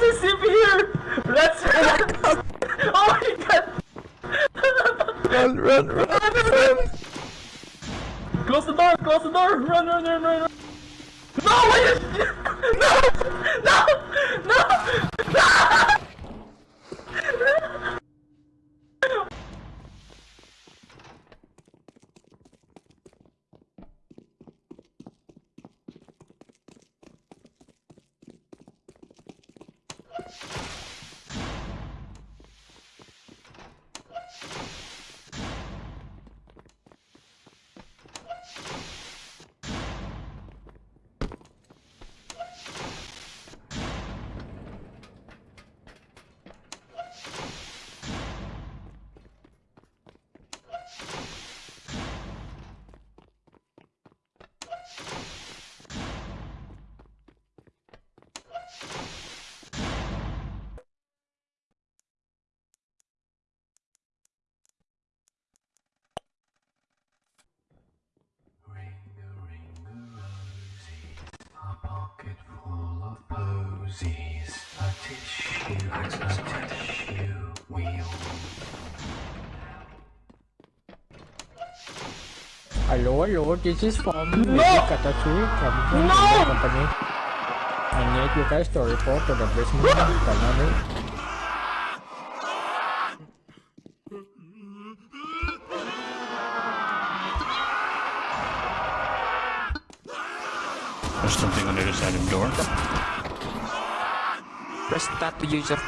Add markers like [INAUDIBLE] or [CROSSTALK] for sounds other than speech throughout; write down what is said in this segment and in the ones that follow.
there's a CP here! Let's [LAUGHS] run! oh my god! Run, run, run, run! Close the door! Close the door! Run, run, run, run! run. No! Wait! [LAUGHS] No! No! No! Posies, a tissue, a tissue wheel. Hello, hello, this is from No! Katatsu from the No! company. I need you guys to report to the basement company. Press tab to use your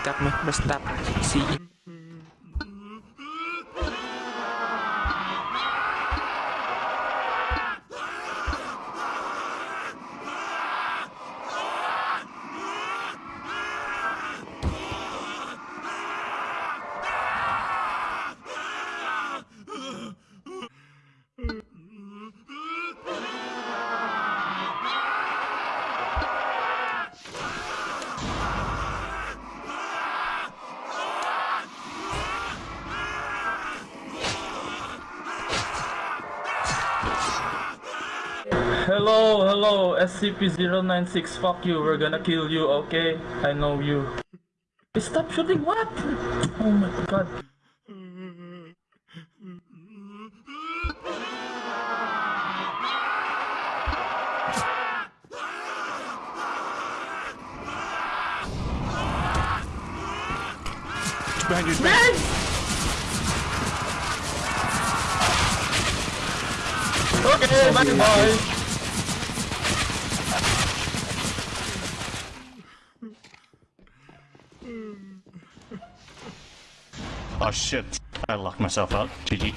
SCP-096, fuck you, we're gonna kill you, okay? I know you. Stop shooting, what? Oh my god. It's behind you, it's behind you. Okay, bye bye. Oh shit. I locked myself out. GG.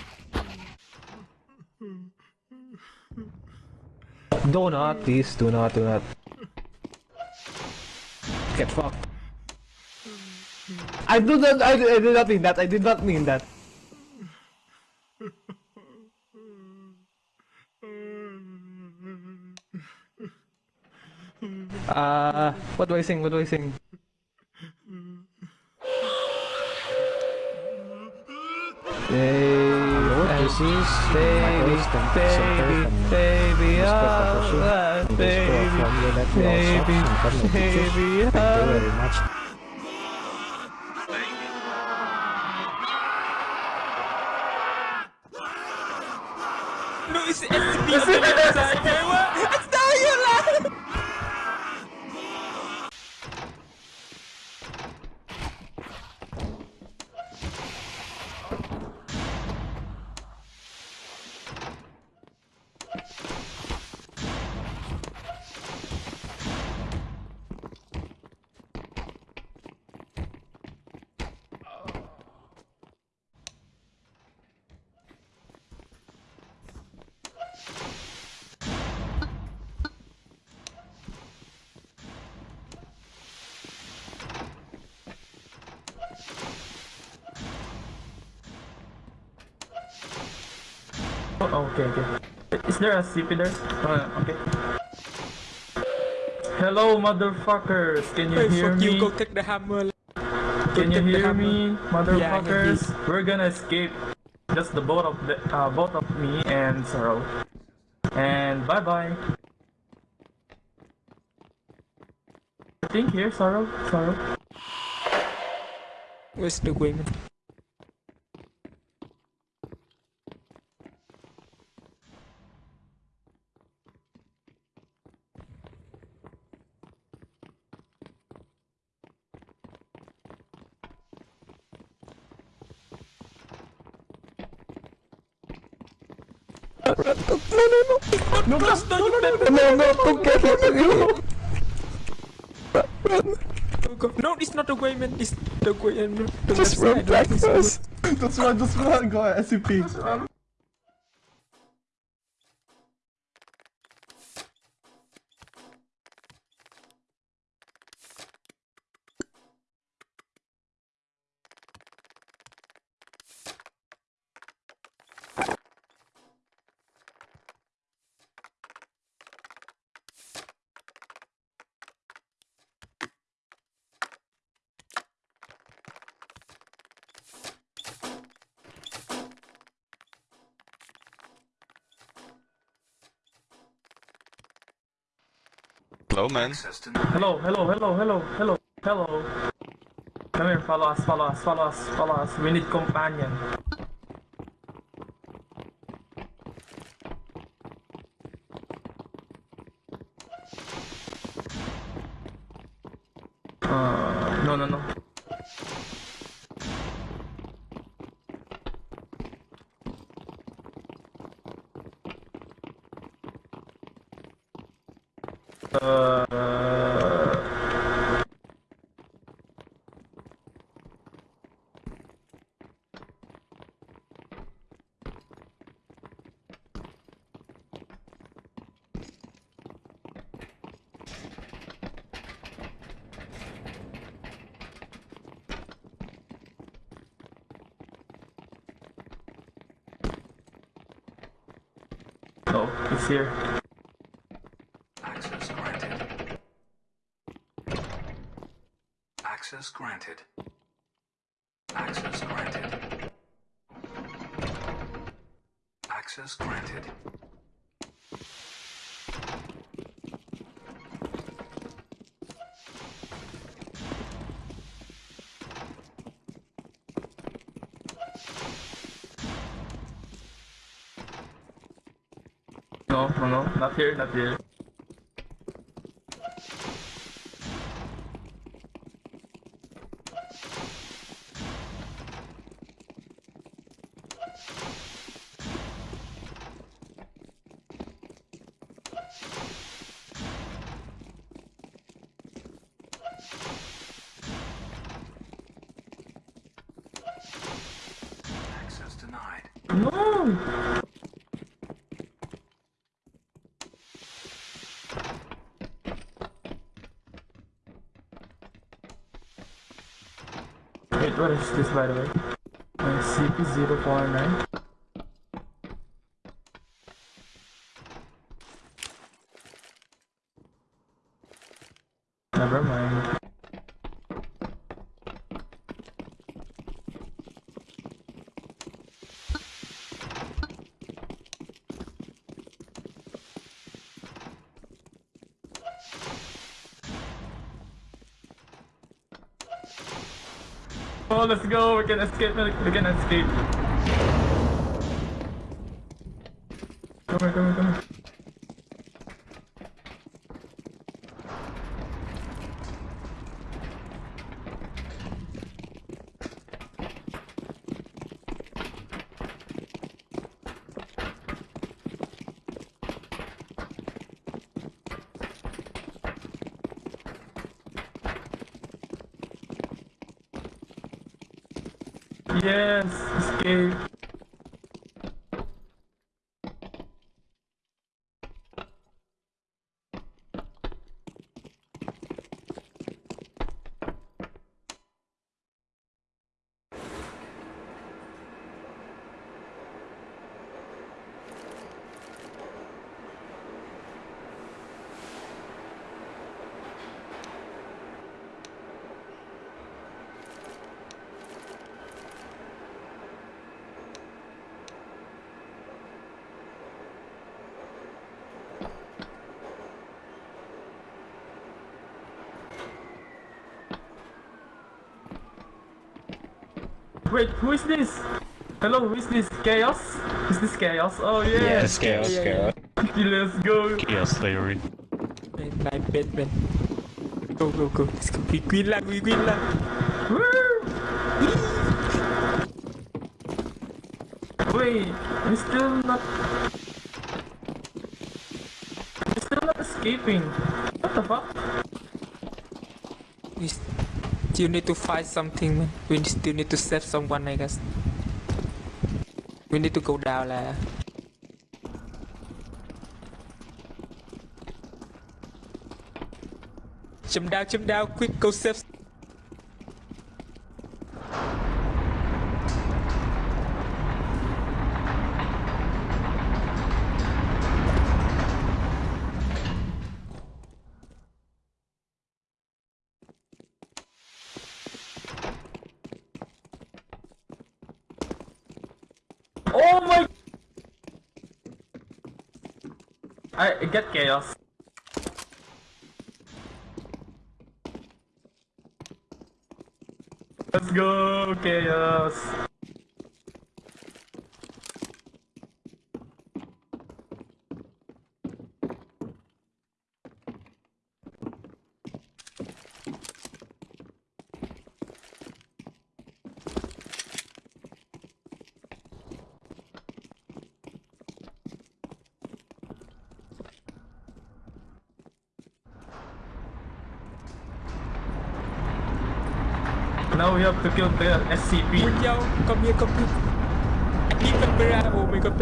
Do not, please, do not, do not. Get fucked. I do not, I, I did not mean that, I did not mean that. Uh, what do I sing? What do I sing? This is baby, baby, Is there a CP there? Oh, okay. Hello, motherfuckers! Can you Hey, hear fuck me? you, go take the hammer. Can you hear me, Yeah, motherfuckers? We're gonna escape. Just the both of the uh, both of me and Sorrow. And bye bye. I think here, Sorrow, Sorrow. Where's the wing? No, no, no, no, no, No, no, don't get it. No, it's not the way, man. It's the way. and The Just left run side. back It's first. Just run, just run, go ahead, SCP. Hello, man. Hello, hello, hello, hello, hello, hello. Come here, follow us, follow us, follow us, follow us. We need companion. Uh, no, no, no. Uh, oh, he's here. No, no, no, not here, not here. average display by the way. And cp 0.9 Oh, let's go. We can escape. We can escape. Come here, come here, come here. Wait, who is this? Hello, who is this? Chaos? Is this Chaos? Oh yeah. Yes, chaos, yeah, chaos. [LAUGHS] Let's go. Chaos theory. Man, my bed, man. Go, go, go. Let's go. We win lah, we win lah. Woo! Wait, I'm still not. I'm still not escaping. What the fuck? We still need to find something, man. We still need to save someone, I guess. We need to go down lah. Jump down, jump down, quick, go save. Oh my! I get chaos. Let's go, chaos. Have to kill the SCP. You, come here, come here. Even Bra, oh my god,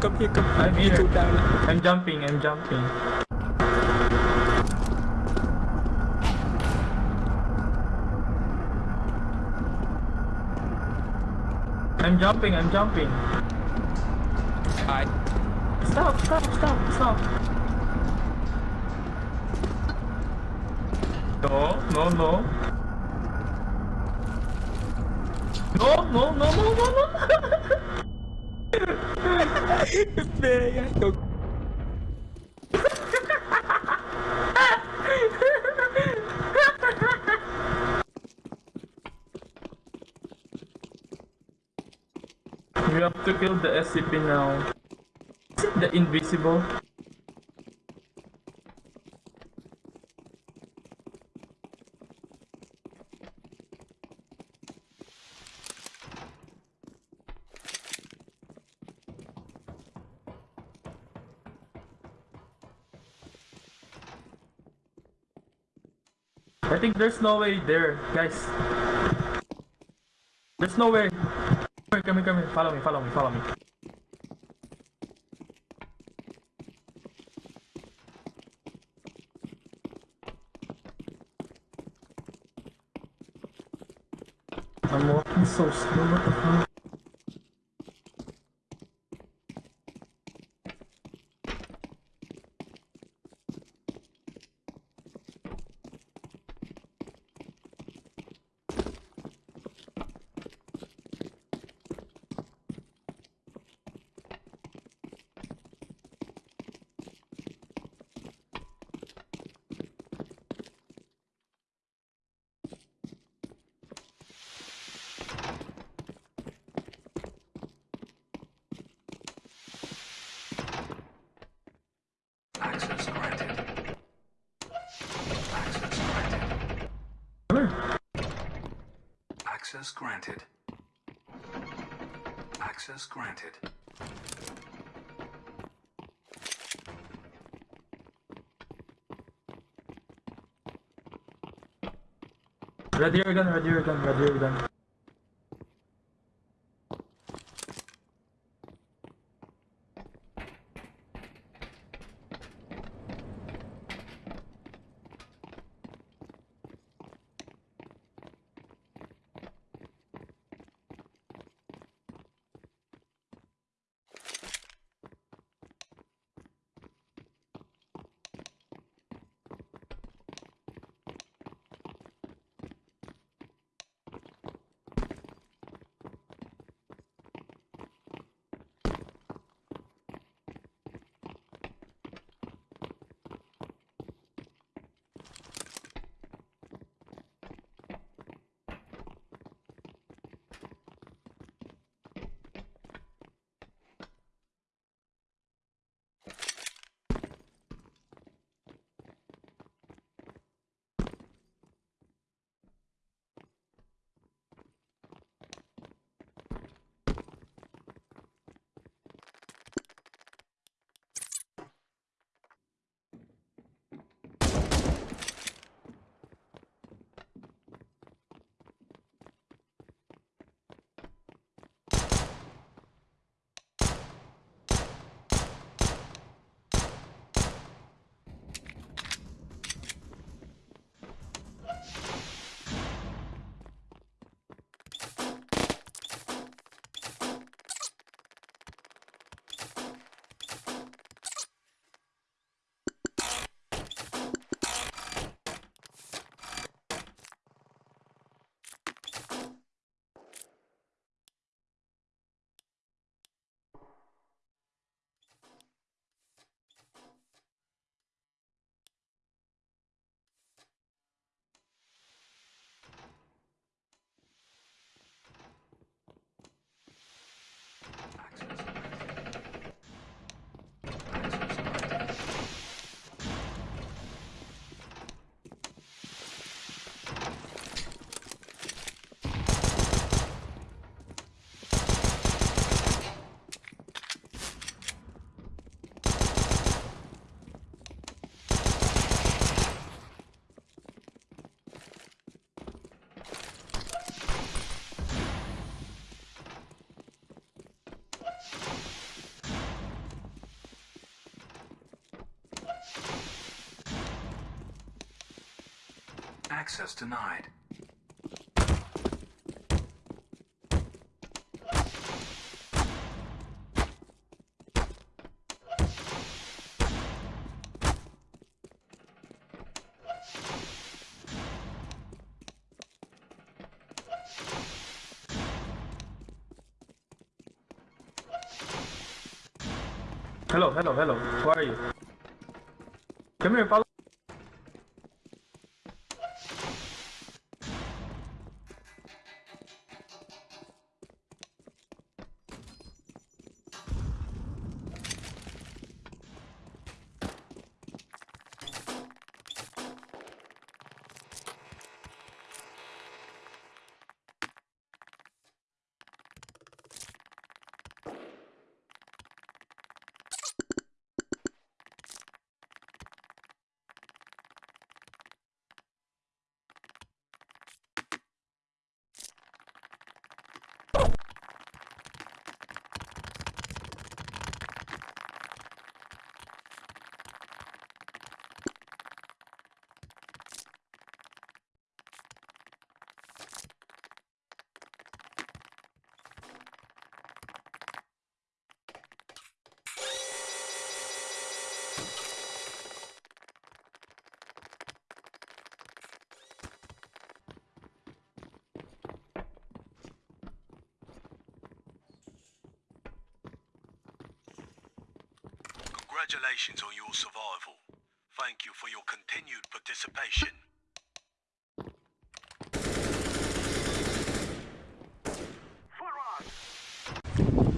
come here, come here. I'm here. go down. I'm jumping, I'm jumping. I'm jumping, I'm jumping. Alright. Stop, stop, stop, stop. No, no, no. No, no, no, no, no, no. Vega, go. We have to kill the SCP now. The invisible? Think there's no way there, guys. There's no way. Come here, come here, come here. Follow me, follow me, follow me. I'm walking so slow, what the fuck? Access granted. Access granted. Ready your gun, ready your gun, ready your gun. Access denied. Hello, hello, hello. Who are you? Come here, follow. Congratulations on your survival. Thank you for your continued participation.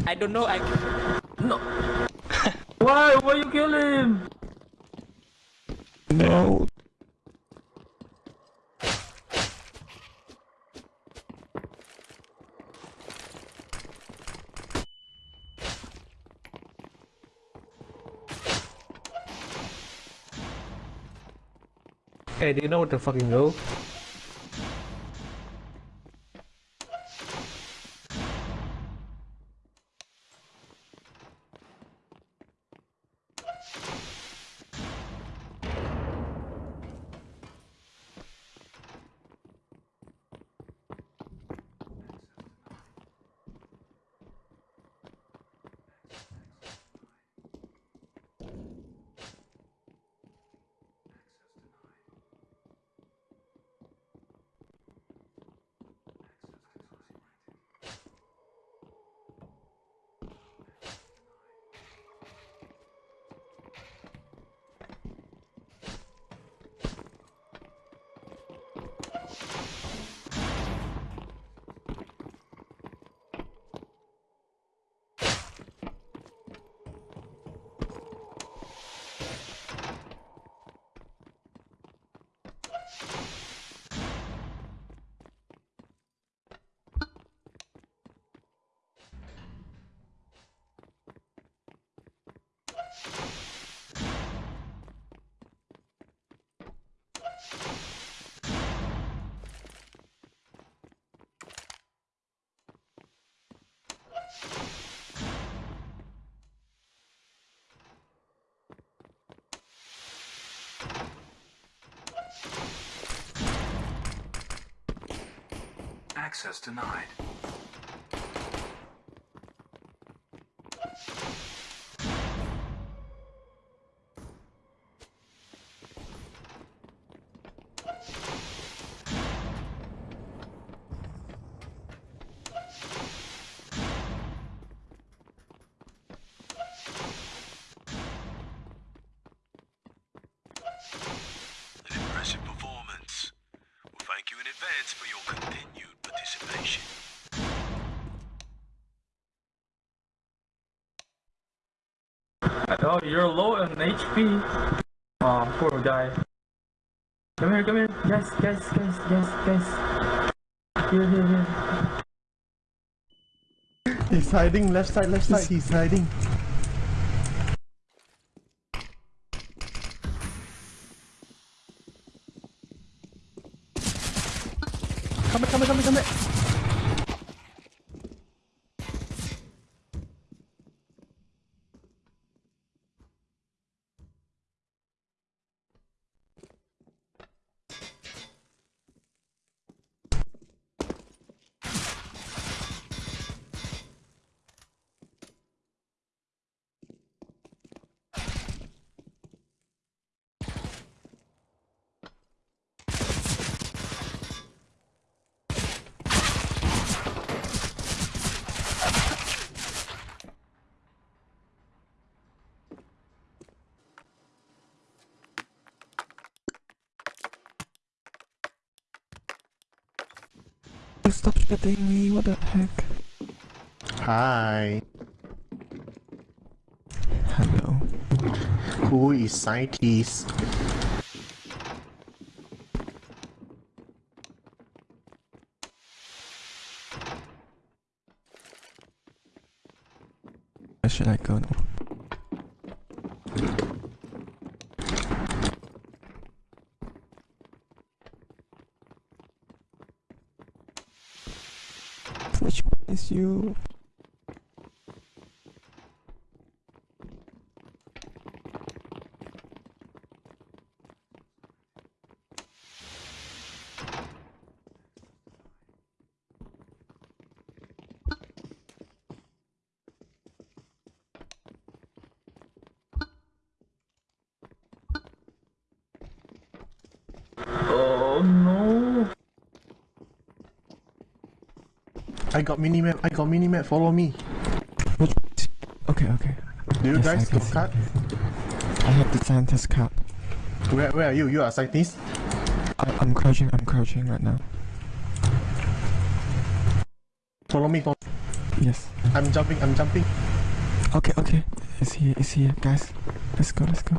I don't know. I No. [LAUGHS] Why? Why you kill him? No. Hey, do you know what to fucking go? Access denied. Impressive performance. Well, thank you in advance for your continued participation. Oh, you're low on HP. Oh, poor guy. Come here, come here. Yes, yes, yes, yes, yes. Here, here, here. He's hiding left side, left side. He's hiding. Stop shooting me. What the heck? Hi. Hello. Who is scientist? Where should I go now? Which one is you? Oh no. I got mini map. I got mini map. Follow me. Okay, okay. Do you Yes, guys got card? I have the scientist card. Where Where are you? You are scientist. I, I'm crouching, I'm crouching right now. Follow me. Follow. Yes. I'm jumping. I'm jumping. Okay, okay. It's here, it's here, guys. Let's go, let's go.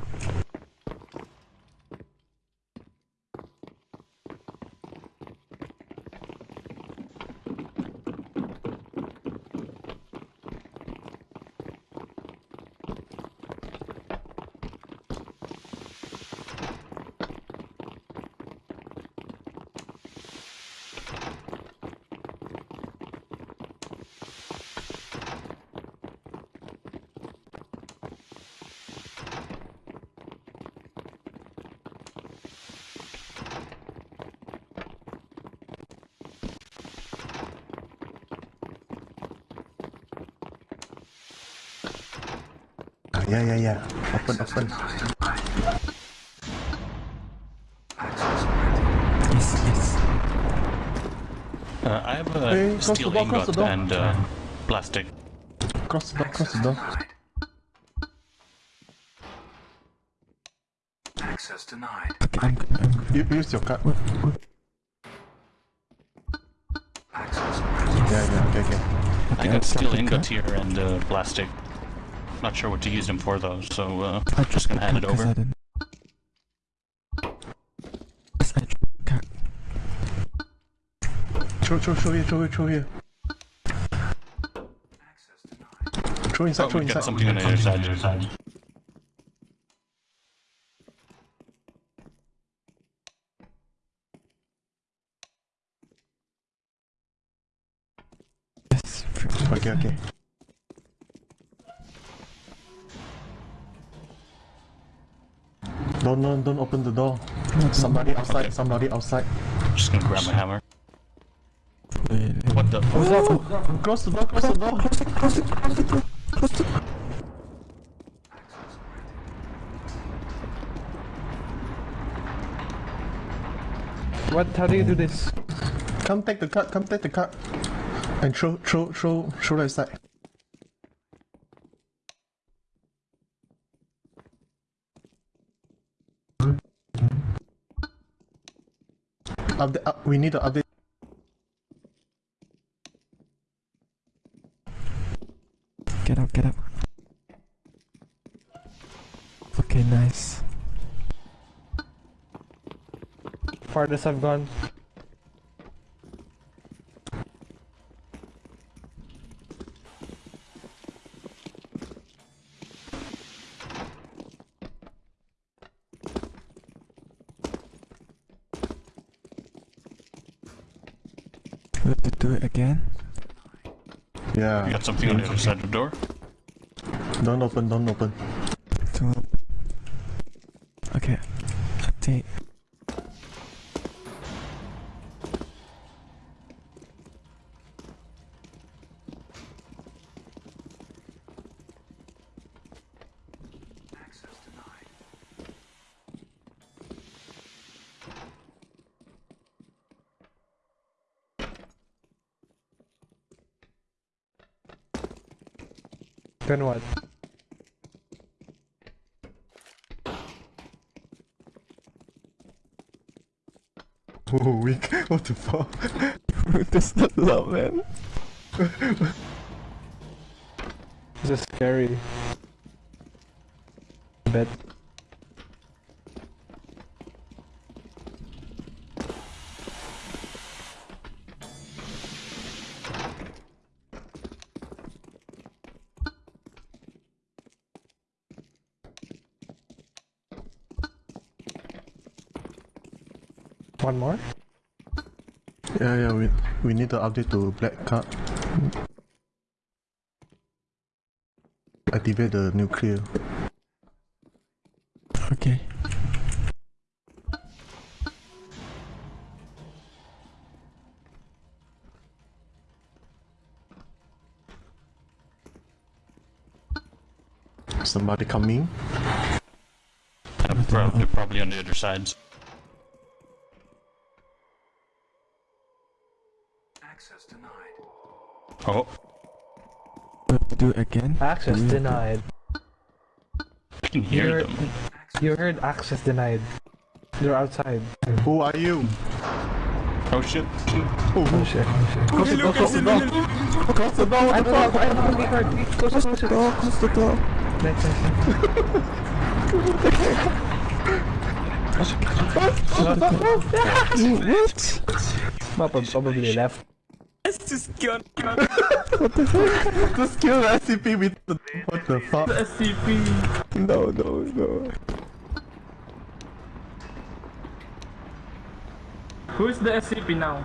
Ah, yeah, yeah, yeah. Open, open. denied. Access granted. Yes, yes. Uh, I have a Hey, close the steel door, close the ingot and uh, plastic. Cross the door. Cross the door. Access denied. Okay, I'm, I'm, You use your card. Access granted. Yeah, yeah. Okay, okay. I got steel ingot here and uh, plastic. Not sure what to use them for though, so uh, I just gonna hand it because I over. didn't. Yes, I card. Throw, throw, throw here. Throw here. Throw here. Throw inside. Oh, throw inside. something on the other side. Don't, don't, don't open the door. Somebody outside. Okay. Somebody outside. Just gonna grab my hammer. Wait, wait. What the? Close the door. Close the door. What? How do you do this? Come take the card. Come take the card. And throw, throw, throw, throw that side. Update, up, we need to update. Get up, get up. Okay, nice. Farthest I've gone. We have to do it again. You Yeah. got something on the other side of the door? Don't open. Don't open. To okay. Update. Access denied. Then what? Oh, weak. [LAUGHS] What the fuck? [LAUGHS] Brutus not love, man. This is scary. Bet. One more? Yeah, yeah, we we need to update to black card. Activate the nuclear. Okay. Somebody coming. Pro- they're probably on the other sides. Access denied. Oh, We have to do it again. Access Mm. denied. I can hear You're- them. You heard access denied. They're outside. Who are you? Oh shit. Oh shit. Close the door, close the door. Close the door, I what the don't know, fuck? I don't know, we heard. Close it, close it. Door, close the door. Nice, nice, What? Papa probably left. Let's just go. Just kill the SCP with the. What the fuck? SCP. No, no, no. Who is the SCP now?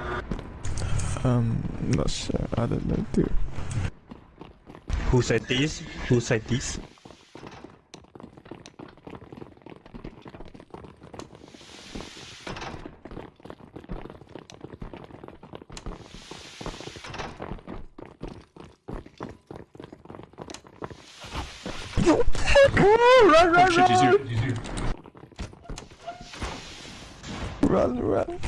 Um, not sure. I don't know too. Who said this? Who said this? Oh shit, run. He's here. he's here. Run, run.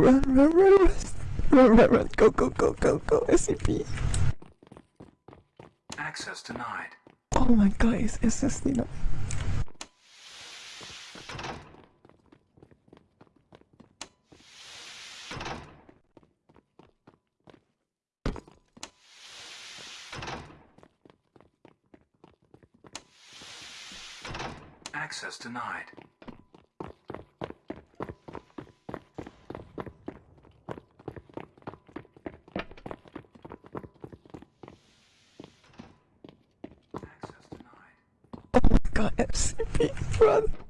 Run, run, run, run. Run, run, run. Go, go, go, go, go. SCP. Access denied. Oh my god, it's SSD now. Access denied. Access denied. Oh my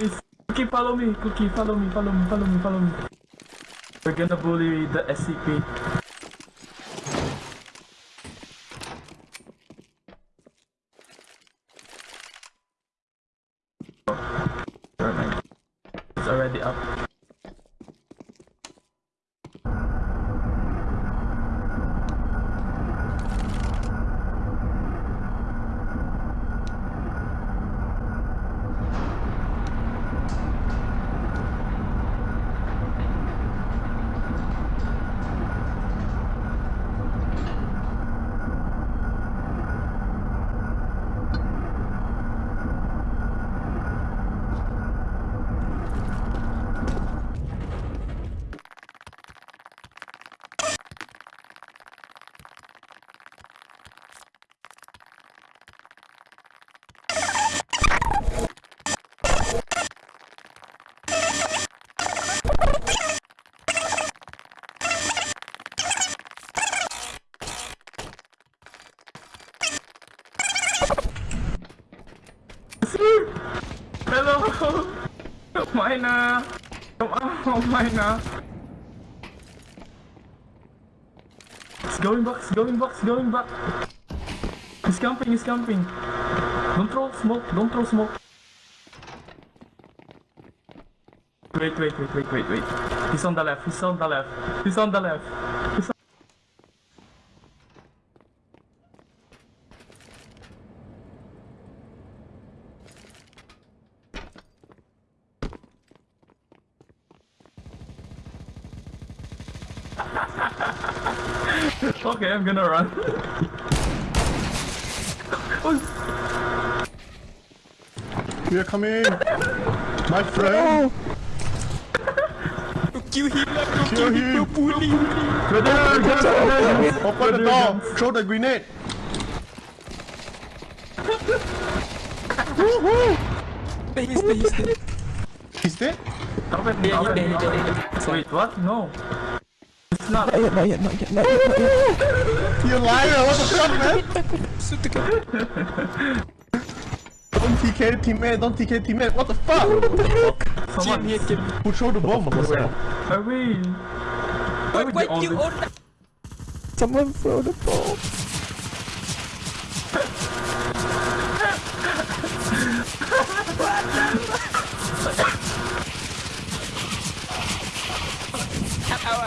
Nice. Cookie, follow me. Cookie, follow me. Follow me. Follow me. Follow me. We're gonna bully the SCP. Kumain na! Kumain na! It's going back, it's going back, it's going back! He's camping, he's camping! Don't throw smoke, don't throw smoke! Wait, wait, wait, wait, wait, wait. He's on the left, he's on the left, he's on the left Okay, I'm gonna run. We are coming! My friend! Kill him lah, bro. Kill him! Bully. Brother, brother, Open the door! Throw the grenade! There he's there, he's there. He's dead? Open, Yeah, open, yeah, yeah, open. yeah. Wait, what? No. It's not. Not yet, not yet, not yet, not yet, not yet. You liar! What the fuck, man? Shoot the guy. Don't TK the teammate, don't TK the teammate, what the fuck? Someone. here, Jim. Who throw the bomb? Hurry. Wait, would wait, you you only- own that. Someone throw the ball.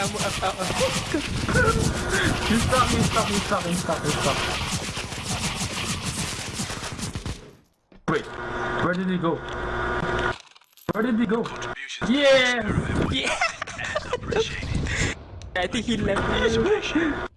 Ow, ow, ow. He's stuck, he's stuck, he's stuck, he's stuck, he's stuck. Wait, where did he go? Where did he go? Yeah! Yeah. I think he left.